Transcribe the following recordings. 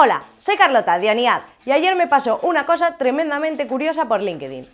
Hola, soy Carlota de Aniad y ayer me pasó una cosa tremendamente curiosa por LinkedIn.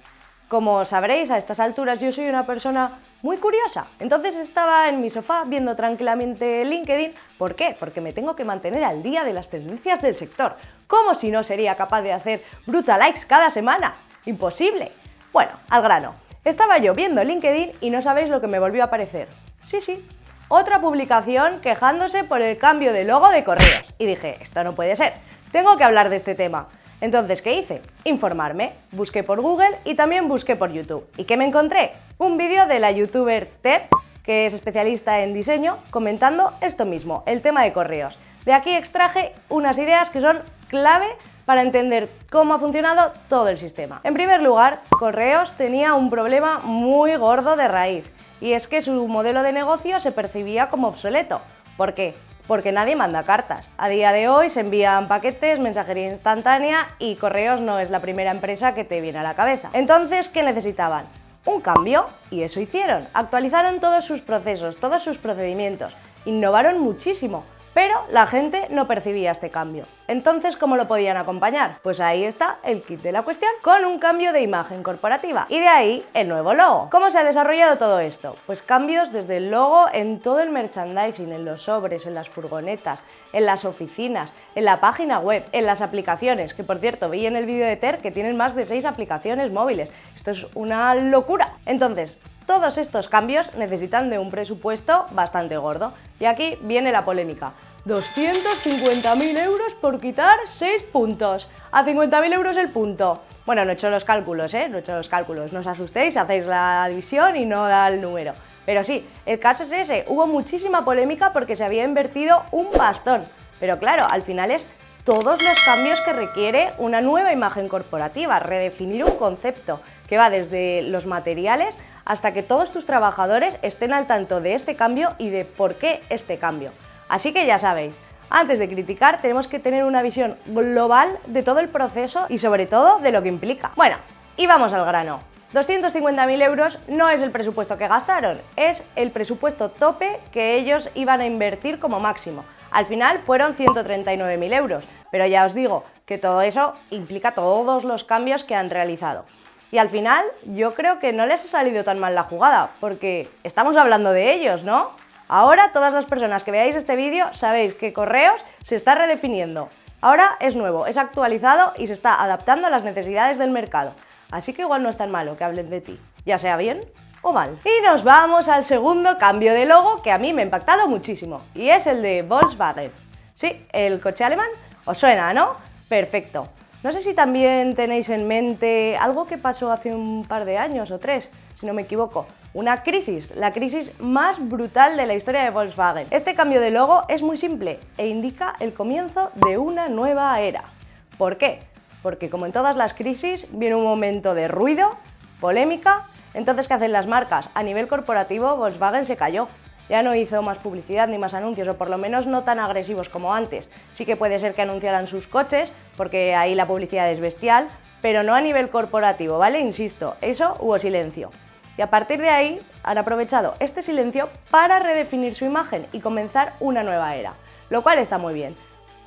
Como sabréis, a estas alturas yo soy una persona muy curiosa. Entonces estaba en mi sofá viendo tranquilamente LinkedIn. ¿Por qué? Porque me tengo que mantener al día de las tendencias del sector. ¿Cómo si no sería capaz de hacer brutal likes cada semana? Imposible. Bueno, al grano. Estaba yo viendo LinkedIn y no sabéis lo que me volvió a aparecer. Sí, sí, otra publicación quejándose por el cambio de logo de correos. Y dije, esto no puede ser, tengo que hablar de este tema. Entonces, ¿qué hice? Informarme. Busqué por Google y también busqué por YouTube. ¿Y qué me encontré? Un vídeo de la youtuber Ted, que es especialista en diseño, comentando esto mismo, el tema de correos. De aquí extraje unas ideas que son clave para entender cómo ha funcionado todo el sistema. En primer lugar, Correos tenía un problema muy gordo de raíz y es que su modelo de negocio se percibía como obsoleto. ¿Por qué? Porque nadie manda cartas. A día de hoy se envían paquetes, mensajería instantánea y Correos no es la primera empresa que te viene a la cabeza. Entonces, ¿qué necesitaban? Un cambio, y eso hicieron. Actualizaron todos sus procesos, todos sus procedimientos. Innovaron muchísimo. Pero la gente no percibía este cambio. Entonces, ¿cómo lo podían acompañar? Pues ahí está el kit de la cuestión, con un cambio de imagen corporativa. Y de ahí el nuevo logo. ¿Cómo se ha desarrollado todo esto? Pues cambios desde el logo en todo el merchandising, en los sobres, en las furgonetas, en las oficinas, en la página web, en las aplicaciones, que por cierto, vi en el vídeo de Ter que tienen más de 6 aplicaciones móviles. Esto es una locura. Entonces, todos estos cambios necesitan de un presupuesto bastante gordo. Y aquí viene la polémica. 250.000 euros por quitar 6 puntos. A 50.000 euros el punto. Bueno, no he hecho los cálculos, ¿eh? No he hecho los cálculos. No os asustéis, hacéis la división y no da el número. Pero sí, el caso es ese. Hubo muchísima polémica porque se había invertido un bastón. Pero claro, al final es todos los cambios que requiere una nueva imagen corporativa, redefinir un concepto que va desde los materiales hasta que todos tus trabajadores estén al tanto de este cambio y de por qué este cambio. Así que ya sabéis, antes de criticar tenemos que tener una visión global de todo el proceso y sobre todo de lo que implica. Bueno, y vamos al grano. 250.000 euros no es el presupuesto que gastaron, es el presupuesto tope que ellos iban a invertir como máximo. Al final fueron 139.000 euros, pero ya os digo que todo eso implica todos los cambios que han realizado. Y al final yo creo que no les ha salido tan mal la jugada, porque estamos hablando de ellos, ¿no? Ahora todas las personas que veáis este vídeo sabéis que Correos se está redefiniendo. Ahora es nuevo, es actualizado y se está adaptando a las necesidades del mercado. Así que igual no es tan malo que hablen de ti, ya sea bien o mal. Y nos vamos al segundo cambio de logo que a mí me ha impactado muchísimo, y es el de Volkswagen. Sí, el coche alemán, ¿os suena, no? Perfecto. No sé si también tenéis en mente algo que pasó hace un par de años o tres, si no me equivoco. Una crisis, la crisis más brutal de la historia de Volkswagen. Este cambio de logo es muy simple e indica el comienzo de una nueva era. ¿Por qué? Porque como en todas las crisis viene un momento de ruido, polémica, entonces ¿qué hacen las marcas? A nivel corporativo Volkswagen se cayó ya no hizo más publicidad ni más anuncios, o por lo menos no tan agresivos como antes. Sí que puede ser que anunciaran sus coches, porque ahí la publicidad es bestial, pero no a nivel corporativo, ¿vale? Insisto, eso hubo silencio. Y a partir de ahí han aprovechado este silencio para redefinir su imagen y comenzar una nueva era, lo cual está muy bien.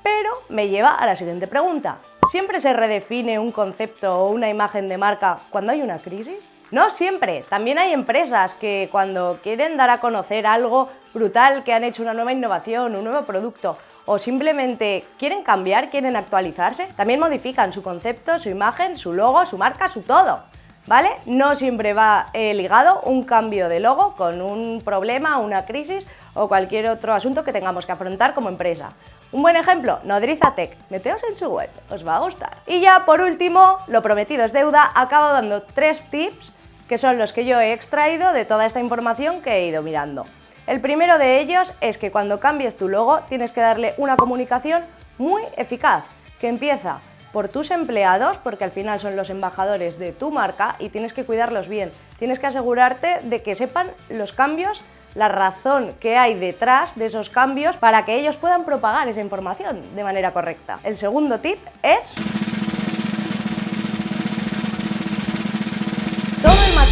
Pero me lleva a la siguiente pregunta. ¿Siempre se redefine un concepto o una imagen de marca cuando hay una crisis? No siempre, también hay empresas que cuando quieren dar a conocer algo brutal, que han hecho una nueva innovación, un nuevo producto, o simplemente quieren cambiar, quieren actualizarse, también modifican su concepto, su imagen, su logo, su marca, su todo. ¿Vale? No siempre va eh, ligado un cambio de logo con un problema, una crisis o cualquier otro asunto que tengamos que afrontar como empresa. Un buen ejemplo, Nodriza Tech. Meteos en su web, os va a gustar. Y ya por último, lo prometido es deuda, acabo dando tres tips que son los que yo he extraído de toda esta información que he ido mirando. El primero de ellos es que cuando cambies tu logo tienes que darle una comunicación muy eficaz, que empieza por tus empleados, porque al final son los embajadores de tu marca y tienes que cuidarlos bien. Tienes que asegurarte de que sepan los cambios, la razón que hay detrás de esos cambios para que ellos puedan propagar esa información de manera correcta. El segundo tip es...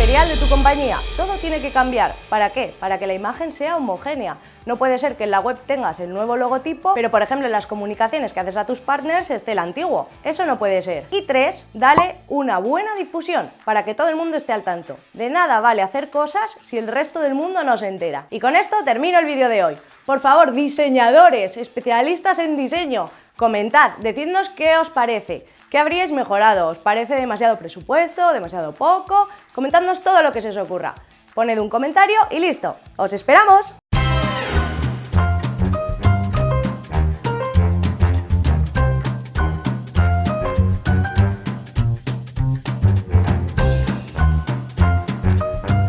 de tu compañía. Todo tiene que cambiar. ¿Para qué? Para que la imagen sea homogénea. No puede ser que en la web tengas el nuevo logotipo, pero por ejemplo en las comunicaciones que haces a tus partners esté el antiguo. Eso no puede ser. Y tres, dale una buena difusión para que todo el mundo esté al tanto. De nada vale hacer cosas si el resto del mundo no se entera. Y con esto termino el vídeo de hoy. Por favor, diseñadores, especialistas en diseño, comentad, decidnos qué os parece. ¿Qué habríais mejorado? ¿Os parece demasiado presupuesto? ¿Demasiado poco? Comentadnos todo lo que se os ocurra. Poned un comentario y listo. ¡Os esperamos!